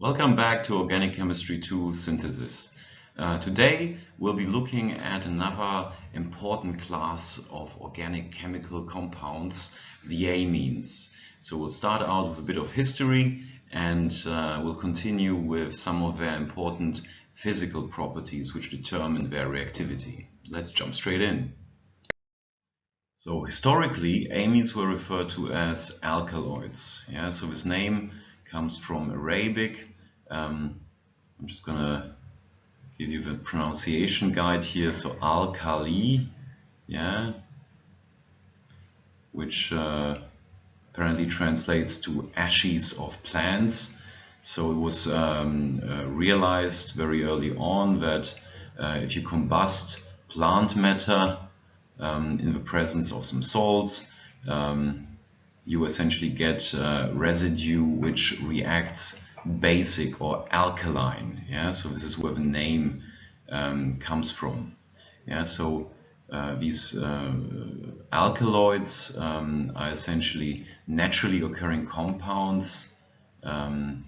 Welcome back to Organic Chemistry 2 Synthesis. Uh, today we'll be looking at another important class of organic chemical compounds, the amines. So we'll start out with a bit of history and uh, we'll continue with some of their important physical properties which determine their reactivity. Let's jump straight in. So historically, amines were referred to as alkaloids. Yeah, so this name comes from Arabic. Um, I'm just going to give you the pronunciation guide here. So alkali, yeah, which uh, apparently translates to ashes of plants. So it was um, uh, realized very early on that uh, if you combust plant matter um, in the presence of some salts, um, you essentially get uh, residue which reacts basic or alkaline. Yeah, so this is where the name um, comes from. Yeah, so uh, these uh, alkaloids um, are essentially naturally occurring compounds um,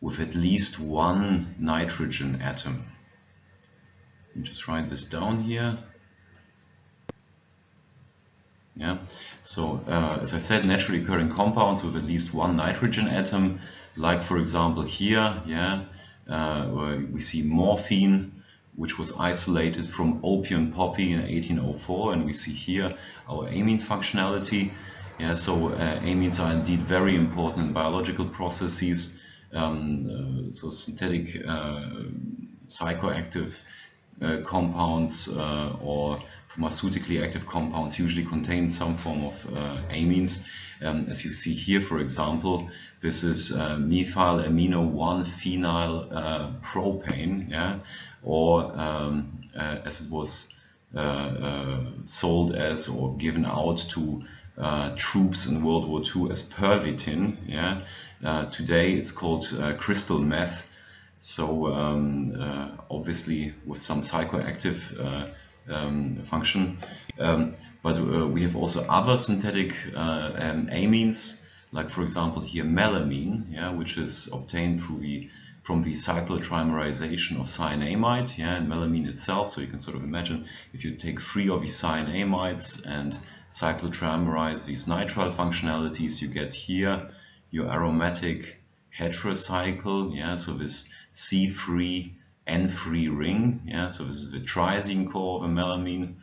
with at least one nitrogen atom. Just write this down here. Yeah, so uh, as I said, naturally occurring compounds with at least one nitrogen atom, like for example here, yeah, uh, we see morphine, which was isolated from opium poppy in 1804, and we see here our amine functionality. Yeah, so uh, amines are indeed very important in biological processes. Um, uh, so synthetic uh, psychoactive uh, compounds or pharmaceutically active compounds usually contain some form of uh, amines. Um, as you see here, for example, this is uh, methyl amino 1 phenyl uh, propane, yeah, or um, uh, as it was uh, uh, sold as or given out to troops in World War II as pervitin. Yeah, today it's called crystal meth. So um, obviously, with some psychoactive function. Um, but uh, we have also other synthetic uh, um, amines, like for example here melamine, yeah, which is obtained through the from the cyclotrimerization of cyanamide, yeah, and melamine itself. So you can sort of imagine if you take three of these cyanamides and cyclotrimerize these nitrile functionalities, you get here your aromatic heterocycle, yeah, so this C3 N-free ring. Yeah, so this is the triazine core of a melamine.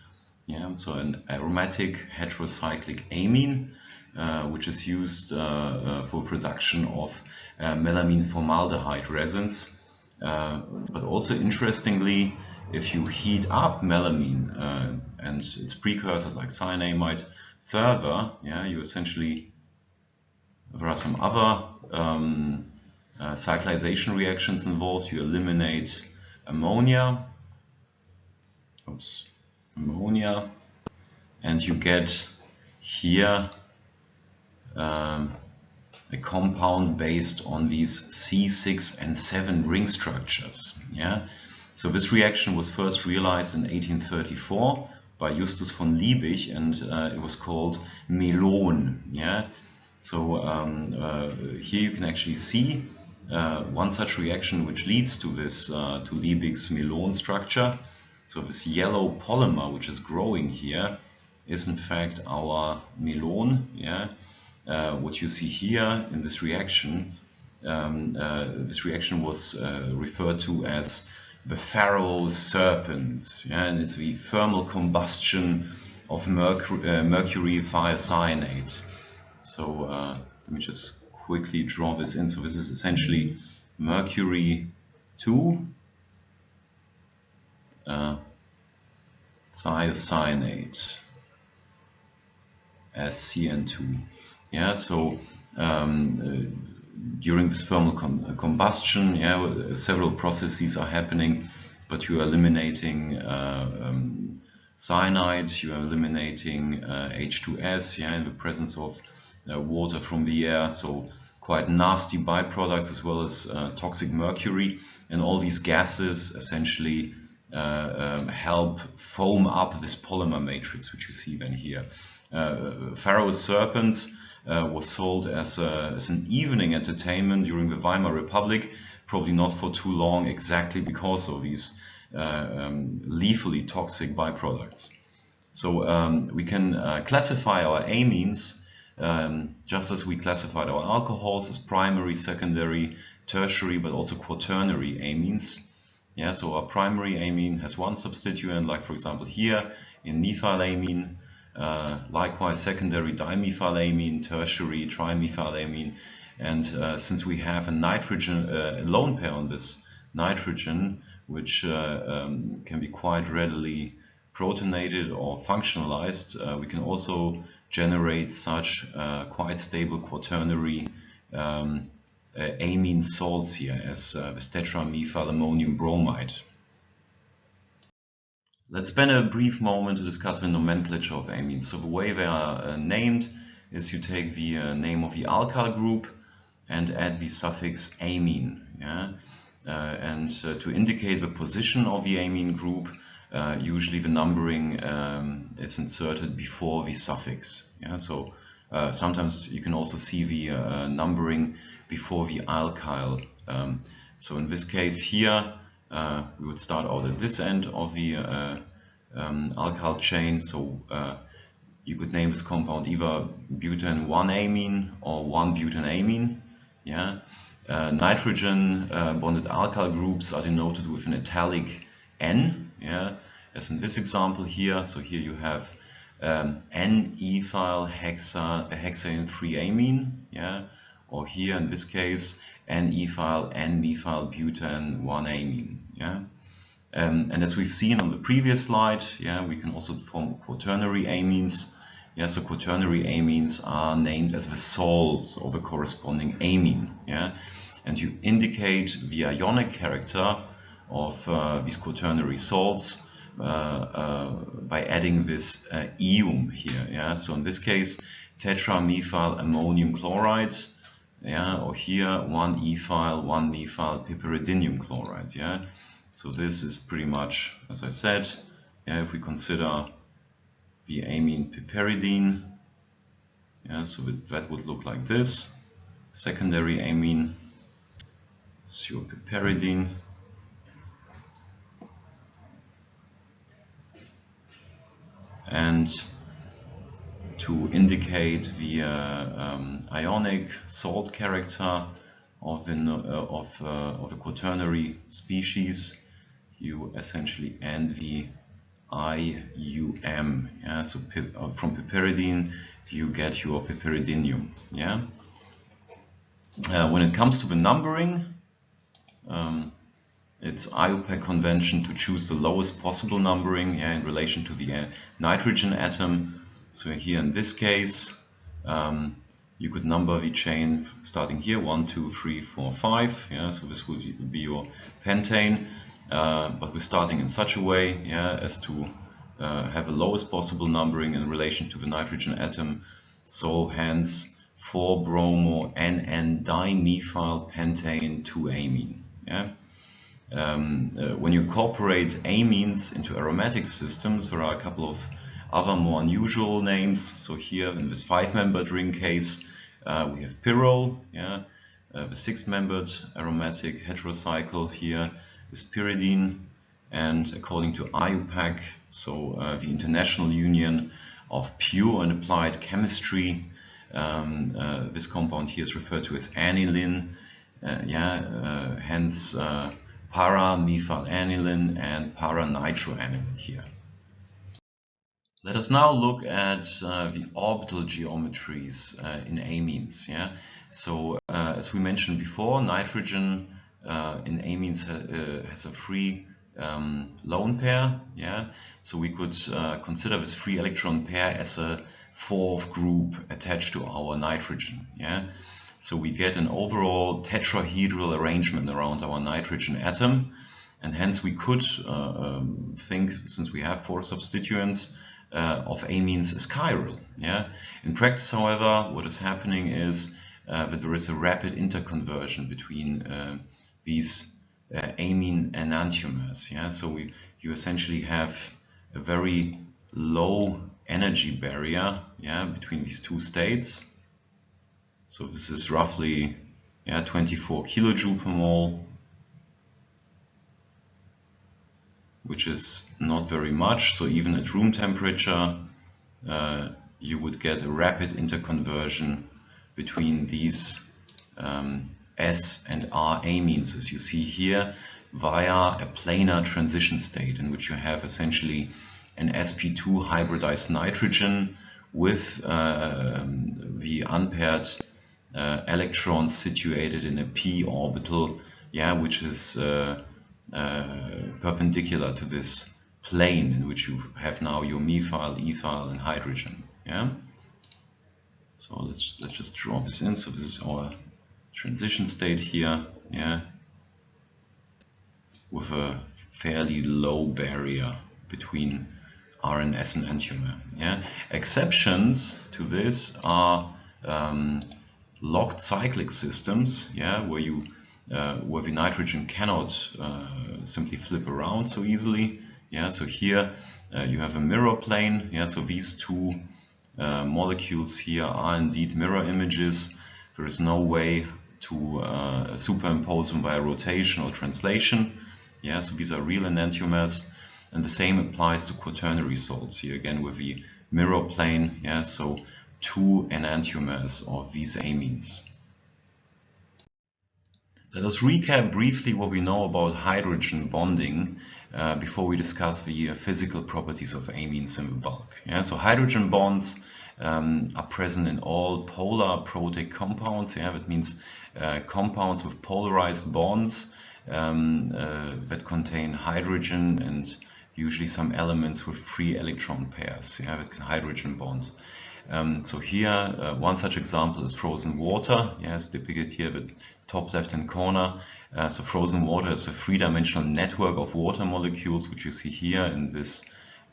Yeah, so an aromatic heterocyclic amine, uh, which is used uh, uh, for production of uh, melamine formaldehyde resins. Uh, but also interestingly, if you heat up melamine and its precursors like cyanamide further, yeah, you essentially there are some other um, uh, cyclization reactions involved. You eliminate ammonia, oops, ammonia, and you get here um, a compound based on these C6N7 ring structures. Yeah, so this reaction was first realized in 1834 by Justus von Liebig, and uh, it was called melon. Yeah, so um, uh, here you can actually see uh, one such reaction which leads to this, uh, to Liebig's Melon structure. So this yellow polymer which is growing here is in fact our melon. Yeah? Uh, what you see here in this reaction, um, uh, this reaction was uh, referred to as the Pharaoh's serpents, yeah? and it's the thermal combustion of mercury, uh, mercury thiocyanate. So let me just quickly draw this in. So this is essentially mercury 2 uh, thiocyanate as CN2. Yeah, so um, uh, during this thermal uh, combustion, yeah, several processes are happening, but you are eliminating uh, um, cyanide, you are eliminating uh, H2S, yeah, in the presence of uh, water from the air. So quite nasty byproducts as well as uh, toxic mercury. And all these gases essentially uh, um, help foam up this polymer matrix, which you see then here. Uh, Pharaoh's serpents uh, was sold as, a, as an evening entertainment during the Weimar Republic, probably not for too long exactly because of these uh, um, lethally toxic byproducts. So um, we can classify our amines um, just as we classified our alcohols as primary, secondary, tertiary, but also quaternary amines. Yeah, so our primary amine has one substituent, like for example here in methylamine. Uh, likewise, secondary dimethylamine, tertiary trimethylamine. And uh, since we have a nitrogen uh, lone pair on this nitrogen, which uh, um, can be quite readily protonated or functionalized, uh, we can also generate such uh, quite stable quaternary um, uh, amine salts here as uh, tetramethylammonium bromide. Let's spend a brief moment to discuss the nomenclature of amines. So the way they are uh, named is you take the uh, name of the alkyl group and add the suffix amine. Yeah? Uh, and uh, to indicate the position of the amine group, uh, usually the numbering um, is inserted before the suffix. Yeah? So uh, sometimes you can also see the uh, numbering before the alkyl. Um, so in this case here, uh, we would start out at this end of the uh, um, alkyl chain. So you could name this compound either butane 1-amine or 1-butanamine. Yeah. nitrogen bonded alkyl groups are denoted with an italic N. Yeah as in this example here. So here you have um, N-ethyl hexa, hexane 3-amine, yeah, or here in this case N-ethyl N-methyl butane 1-amine, yeah. Um, and as we've seen on the previous slide, yeah, we can also form quaternary amines. Yeah, so quaternary amines are named as the salts of a corresponding amine. Yeah, and you indicate the ionic character of uh, these quaternary salts uh, uh, by adding this ium here. Yeah, so in this case, tetramethyl ammonium chloride. Yeah, or here one ethyl, one methyl piperidinium chloride. Yeah, so this is pretty much, as I said, yeah, if we consider the amine piperidine, yeah, so that would look like this. Secondary amine, piperidine. To indicate the uh, um, ionic salt character of, the, uh, of, uh, of a quaternary species, you essentially end the IUM. Yeah? So from piperidine, you get your piperidinium. Yeah? Uh, when it comes to the numbering, um, it's IUPAC convention to choose the lowest possible numbering yeah, in relation to the uh, nitrogen atom. So here in this case, um, you could number the chain starting here, one, two, three, four, five. Yeah, so this would be your pentane, uh, but we're starting in such a way yeah, as to uh, have the lowest possible numbering in relation to the nitrogen atom. So hence 4-bromo NN dimethyl pentane 2-amine. Yeah um, uh, when you incorporate amines into aromatic systems, there are a couple of other more unusual names. So here in this five-membered ring case, uh, we have pyrrole, yeah, uh, the six-membered aromatic heterocycle here is pyridine, and according to IUPAC, so uh, the International Union of Pure and Applied Chemistry, um, uh, this compound here is referred to as aniline, uh, yeah, hence para-methylaniline and para-nitroaniline here. Let us now look at uh, the orbital geometries uh, in amines. Yeah, so uh, as we mentioned before, nitrogen uh, in amines ha uh, has a free um, lone pair. Yeah, so we could uh, consider this free electron pair as a fourth group attached to our nitrogen. Yeah, so we get an overall tetrahedral arrangement around our nitrogen atom. And hence we could uh, um, think, since we have four substituents, uh, of amines as chiral. Yeah? In practice, however, what is happening is uh, that there is a rapid interconversion between uh, these uh, amine enantiomers. Yeah? So we, you essentially have a very low energy barrier yeah, between these two states So this is roughly yeah, 24 kilojoule per mole, which is not very much. So even at room temperature, uh, you would get a rapid interconversion between these um, S and R amines, as you see here, via a planar transition state in which you have essentially an sp2 hybridized nitrogen with uh, the unpaired uh, electrons situated in a p orbital, yeah, which is uh, uh, perpendicular to this plane in which you have now your methyl, ethyl, and hydrogen. Yeah. So let's let's just draw this in. So this is our transition state here. Yeah. With a fairly low barrier between RNS and enantiomer. Yeah. Exceptions to this are um, locked cyclic systems. Yeah, where you uh, where the nitrogen cannot uh, simply flip around so easily. Yeah, so here uh, you have a mirror plane. Yeah, so these two uh, molecules here are indeed mirror images. There is no way to superimpose them via rotation or translation. Yeah, so these are real enantiomers. And the same applies to quaternary salts here again with the mirror plane. Yeah, so two enantiomers of these amines. Let us recap briefly what we know about hydrogen bonding uh, before we discuss the uh, physical properties of amines in bulk. Yeah, so hydrogen bonds um, are present in all polar protic compounds. Yeah, that means uh, compounds with polarized bonds um, uh, that contain hydrogen and usually some elements with free electron pairs. Yeah, that can hydrogen bond. Um, so here, uh, one such example is frozen water. Yes, depicted here, the top left-hand corner. Uh, so frozen water is a three-dimensional network of water molecules, which you see here in this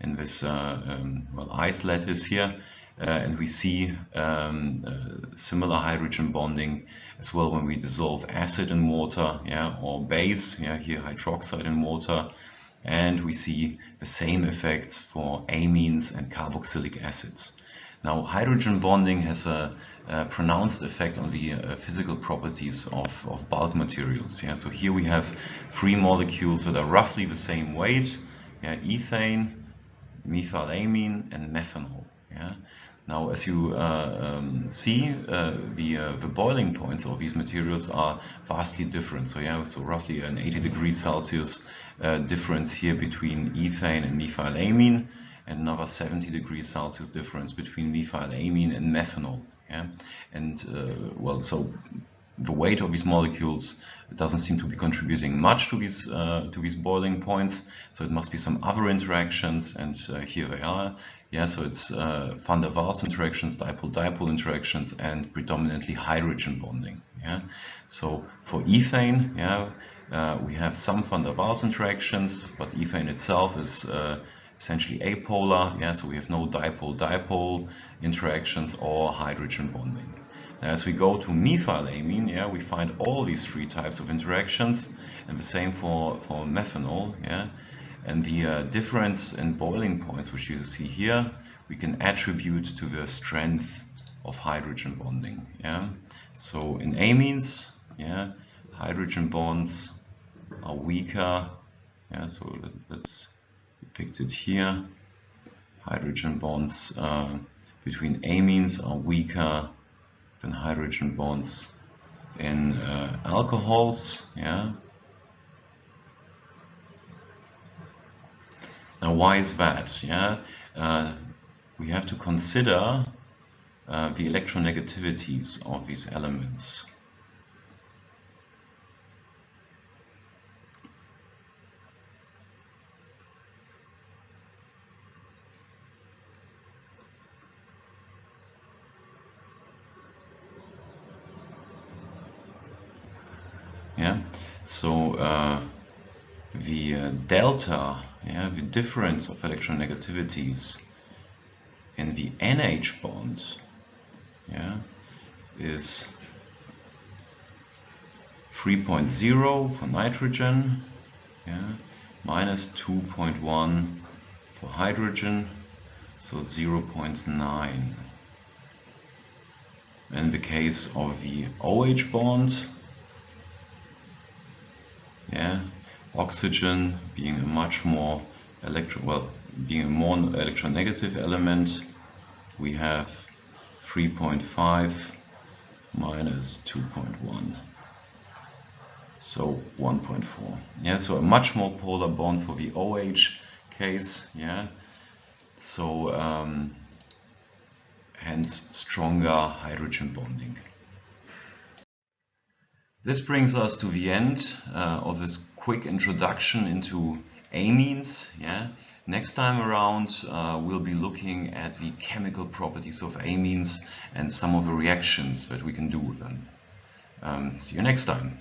in this uh, um, well ice lattice here. Uh, and we see um, uh, similar hydrogen bonding as well when we dissolve acid in water, yeah, or base, yeah, here hydroxide in water, and we see the same effects for amines and carboxylic acids. Now, hydrogen bonding has a, a pronounced effect on the uh, physical properties of, of bulk materials. Yeah? So here we have three molecules that are roughly the same weight, yeah? ethane, methylamine, and methanol. Yeah? Now, as you uh, um, see, uh, the, uh, the boiling points of these materials are vastly different. So yeah, so roughly an 80 degrees Celsius uh, difference here between ethane and methylamine another 70 degrees Celsius difference between methylamine and methanol. Yeah? And uh, well, so the weight of these molecules doesn't seem to be contributing much to these uh, to these boiling points. So it must be some other interactions, and uh, here they are. Yeah, so it's uh, van der Waals interactions, dipole-dipole interactions, and predominantly hydrogen bonding. Yeah, so for ethane, yeah, uh, we have some van der Waals interactions, but ethane itself is uh, essentially apolar, yeah, so we have no dipole-dipole interactions or hydrogen bonding. Now, as we go to methylamine, yeah, we find all these three types of interactions, and the same for, for methanol, yeah, and the uh, difference in boiling points, which you see here, we can attribute to the strength of hydrogen bonding, yeah. So in amines, yeah, hydrogen bonds are weaker, yeah, so let's depicted here. Hydrogen bonds uh, between amines are weaker than hydrogen bonds in uh, alcohols. Yeah. Now, why is that? Yeah, uh, we have to consider uh, the electronegativities of these elements. So uh, the uh, delta, yeah, the difference of electronegativities in the NH bond, yeah, is 3.0 for nitrogen, yeah, minus 2.1 for hydrogen, so 0.9. in the case of the OH bond. Yeah, oxygen being a much more electron well being a more electronegative element, we have 3.5 minus 2.1 so 1.4 yeah so a much more polar bond for the OH case. Yeah. So um, hence stronger hydrogen bonding this brings us to the end uh, of this quick introduction into amines yeah Next time around, uh, we'll be looking at the chemical properties of amines and some of the reactions that we can do with them. Um, see you next time.